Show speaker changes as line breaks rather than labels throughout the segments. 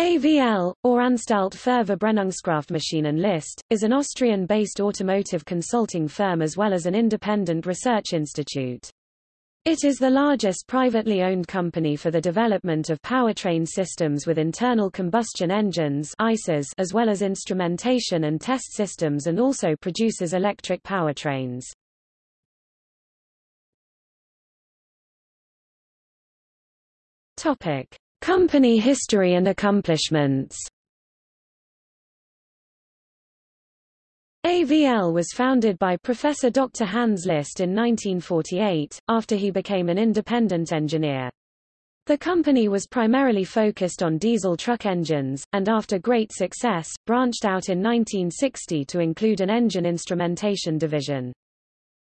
AVL, or Anstalt für Verbrennungskraftmaschinen List, is an Austrian-based automotive consulting firm as well as an independent research institute. It is the largest privately owned company for the development of powertrain systems with internal combustion engines as well as instrumentation and test systems and also produces electric powertrains. Topic: Company history and accomplishments AVL was founded by Professor Dr. Hans List in 1948, after he became an independent engineer. The company was primarily focused on diesel truck engines, and after great success, branched out in 1960 to include an engine instrumentation division.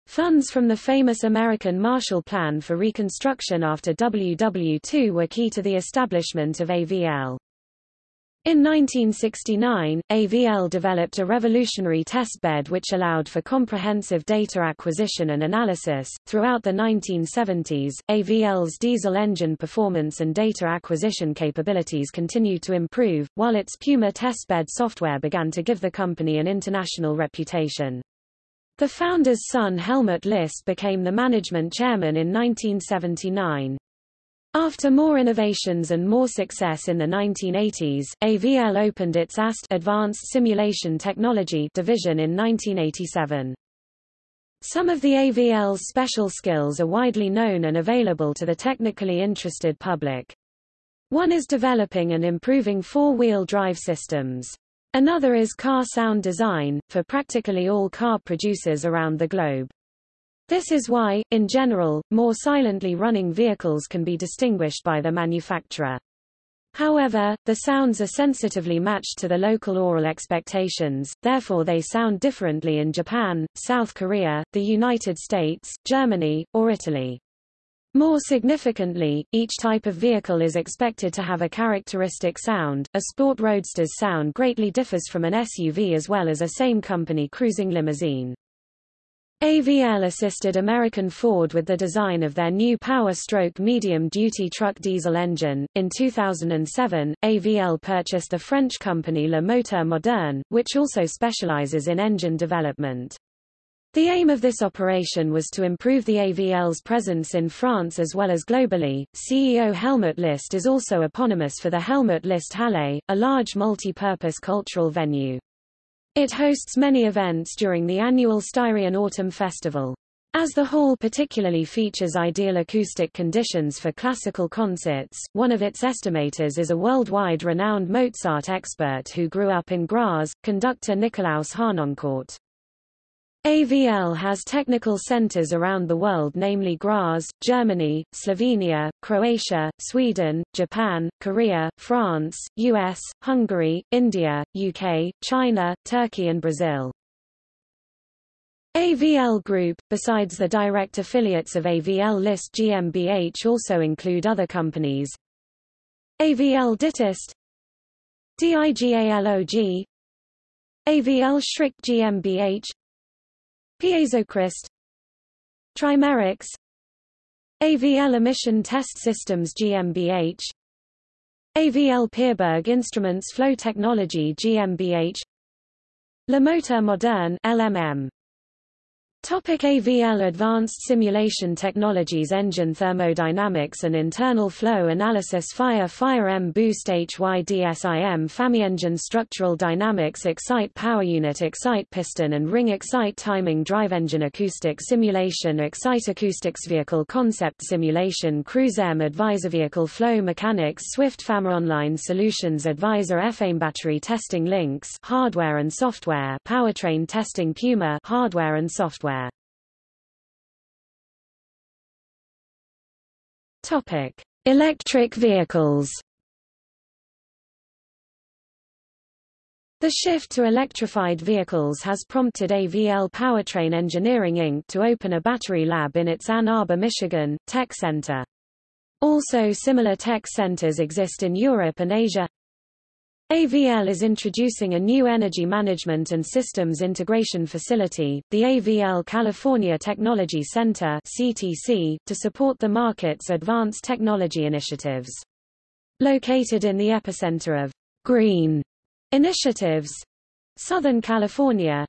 Funds from the famous American Marshall Plan for Reconstruction after WW2 were key to the establishment of AVL. In 1969, AVL developed a revolutionary testbed which allowed for comprehensive data acquisition and analysis. Throughout the 1970s, AVL's diesel engine performance and data acquisition capabilities continued to improve, while its Puma testbed software began to give the company an international reputation. The founder's son Helmut List became the management chairman in 1979. After more innovations and more success in the 1980s, AVL opened its AST Advanced Simulation Technology division in 1987. Some of the AVL's special skills are widely known and available to the technically interested public. One is developing and improving four-wheel drive systems. Another is car sound design, for practically all car producers around the globe. This is why, in general, more silently running vehicles can be distinguished by the manufacturer. However, the sounds are sensitively matched to the local aural expectations, therefore they sound differently in Japan, South Korea, the United States, Germany, or Italy. More significantly, each type of vehicle is expected to have a characteristic sound. A sport roadster's sound greatly differs from an SUV as well as a same-company cruising limousine. AVL assisted American Ford with the design of their new Power Stroke medium-duty truck diesel engine. In 2007, AVL purchased the French company Le Moteur Moderne, which also specializes in engine development. The aim of this operation was to improve the AVL's presence in France as well as globally. CEO Helmut List is also eponymous for the Helmut List Halle, a large multi-purpose cultural venue. It hosts many events during the annual Styrian Autumn Festival. As the hall particularly features ideal acoustic conditions for classical concerts, one of its estimators is a worldwide renowned Mozart expert who grew up in Graz, conductor Nikolaus Harnoncourt. AVL has technical centers around the world namely Graz, Germany, Slovenia, Croatia, Sweden, Japan, Korea, France, US, Hungary, India, UK, China, Turkey and Brazil. AVL Group, besides the direct affiliates of AVL List GmbH also include other companies AVL Ditest DIGALOG AVL Schrick GmbH Piezocryst Trimerics AVL Emission Test Systems GmbH AVL Pierburg Instruments Flow Technology GmbH Le Moteur Moderne LMM Topic AVL Advanced Simulation Technologies Engine Thermodynamics and Internal Flow Analysis Fire Fire M Boost HYDSIM FAMI Engine Structural Dynamics Excite Power Unit Excite Piston and Ring Excite Timing Drive Engine Acoustic Simulation Excite Acoustics Vehicle Concept Simulation Cruise M Advisor Vehicle Flow Mechanics Swift FAMA Online Solutions Advisor FAME Battery Testing Links Hardware and Software Powertrain Testing Puma Hardware and Software Topic: Electric vehicles. The shift to electrified vehicles has prompted AVL Powertrain Engineering Inc. to open a battery lab in its Ann Arbor, Michigan, tech center. Also similar tech centers exist in Europe and Asia. AVL is introducing a new energy management and systems integration facility, the AVL California Technology Center (CTC), to support the market's advanced technology initiatives. Located in the epicenter of green initiatives. Southern California.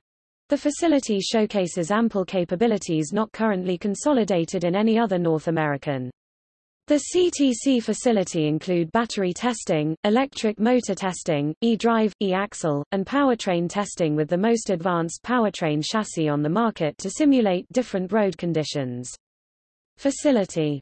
The facility showcases ample capabilities not currently consolidated in any other North American. The CTC facility include battery testing, electric motor testing, e-drive, e-axle, and powertrain testing with the most advanced powertrain chassis on the market to simulate different road conditions. Facility